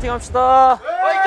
파이팅 합시다. 파이팅!